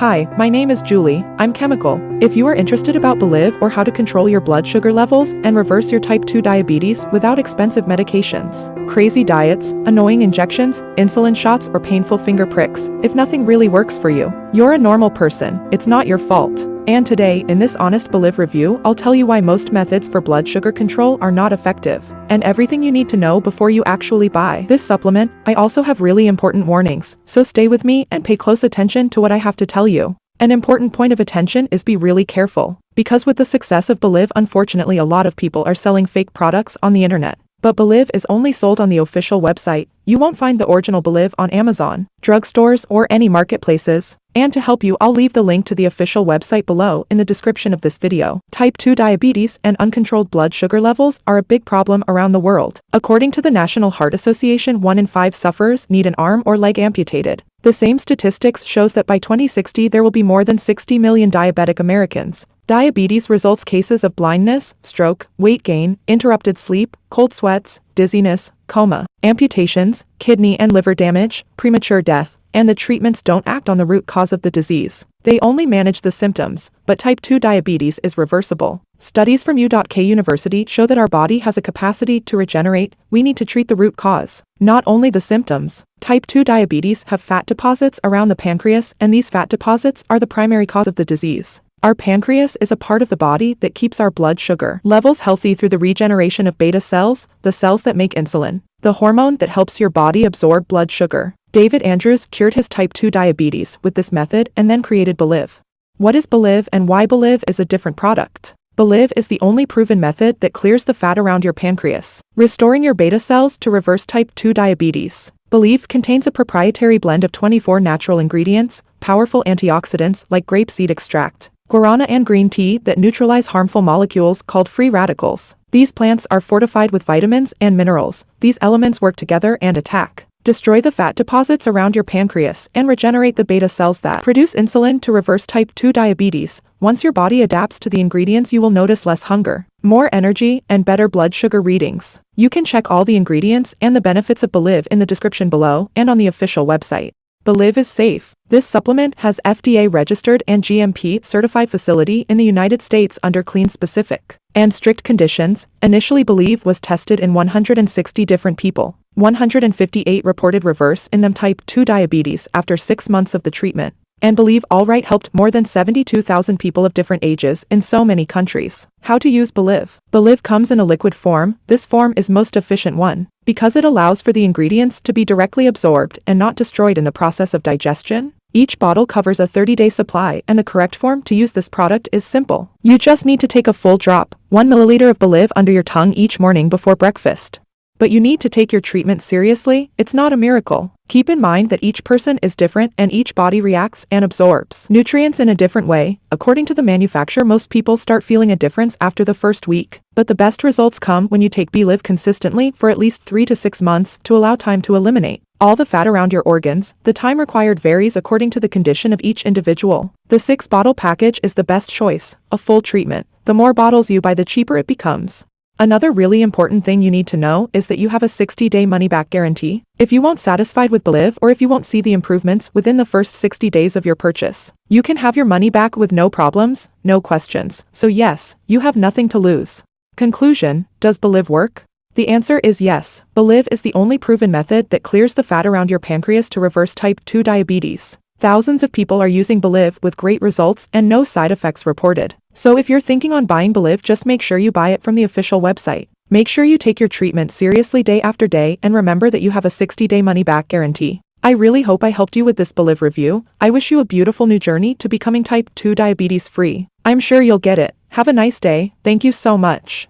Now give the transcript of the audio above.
Hi, my name is Julie, I'm chemical. If you are interested about BeLiv or how to control your blood sugar levels and reverse your type 2 diabetes without expensive medications, crazy diets, annoying injections, insulin shots or painful finger pricks, if nothing really works for you, you're a normal person, it's not your fault. And today, in this Honest BeLiv review, I'll tell you why most methods for blood sugar control are not effective, and everything you need to know before you actually buy this supplement. I also have really important warnings, so stay with me and pay close attention to what I have to tell you. An important point of attention is be really careful, because with the success of BeLiv unfortunately a lot of people are selling fake products on the internet. But BeLiv is only sold on the official website. You won't find the original BeLiv on Amazon, drugstores, or any marketplaces. And to help you, I'll leave the link to the official website below in the description of this video. Type 2 diabetes and uncontrolled blood sugar levels are a big problem around the world. According to the National Heart Association, 1 in 5 sufferers need an arm or leg amputated. The same statistics shows that by 2060 there will be more than 60 million diabetic Americans. Diabetes results cases of blindness, stroke, weight gain, interrupted sleep, cold sweats, dizziness, coma, amputations, kidney and liver damage, premature death, and the treatments don't act on the root cause of the disease. They only manage the symptoms, but type 2 diabetes is reversible. Studies from U.K. University show that our body has a capacity to regenerate, we need to treat the root cause, not only the symptoms. Type 2 diabetes have fat deposits around the pancreas and these fat deposits are the primary cause of the disease. Our pancreas is a part of the body that keeps our blood sugar levels healthy through the regeneration of beta cells, the cells that make insulin, the hormone that helps your body absorb blood sugar. David Andrews cured his type 2 diabetes with this method and then created BeLiv. What is BeLiv and why BeLiv is a different product? BeLiv is the only proven method that clears the fat around your pancreas, restoring your beta cells to reverse type 2 diabetes. BeLiv contains a proprietary blend of 24 natural ingredients, powerful antioxidants like grapeseed extract, guarana and green tea that neutralize harmful molecules called free radicals. These plants are fortified with vitamins and minerals. These elements work together and attack. Destroy the fat deposits around your pancreas and regenerate the beta cells that produce insulin to reverse type 2 diabetes. Once your body adapts to the ingredients you will notice less hunger, more energy, and better blood sugar readings. You can check all the ingredients and the benefits of BeLiv in the description below and on the official website. BeLiv is safe. This supplement has FDA-registered and GMP-certified facility in the United States under clean specific and strict conditions. Initially BeLiv was tested in 160 different people. 158 reported reverse in them type 2 diabetes after 6 months of the treatment and BeLiv Alright helped more than 72,000 people of different ages in so many countries. How to use BeLiv. BeLiv comes in a liquid form, this form is most efficient one, because it allows for the ingredients to be directly absorbed and not destroyed in the process of digestion. Each bottle covers a 30-day supply and the correct form to use this product is simple. You just need to take a full drop, 1 milliliter of BeLiv under your tongue each morning before breakfast. But you need to take your treatment seriously, it's not a miracle. Keep in mind that each person is different and each body reacts and absorbs nutrients in a different way. According to the manufacturer most people start feeling a difference after the first week. But the best results come when you take BeLiv consistently for at least 3 to 6 months to allow time to eliminate all the fat around your organs, the time required varies according to the condition of each individual. The 6-bottle package is the best choice, a full treatment. The more bottles you buy the cheaper it becomes. Another really important thing you need to know is that you have a 60-day money-back guarantee. If you won't satisfied with BeLiv or if you won't see the improvements within the first 60 days of your purchase, you can have your money back with no problems, no questions. So yes, you have nothing to lose. Conclusion, does BeLiv work? The answer is yes. BeLiv is the only proven method that clears the fat around your pancreas to reverse type 2 diabetes. Thousands of people are using BeLiv with great results and no side effects reported. So if you're thinking on buying BeLiv just make sure you buy it from the official website. Make sure you take your treatment seriously day after day and remember that you have a 60-day money-back guarantee. I really hope I helped you with this BeLiv review. I wish you a beautiful new journey to becoming type 2 diabetes free. I'm sure you'll get it. Have a nice day. Thank you so much.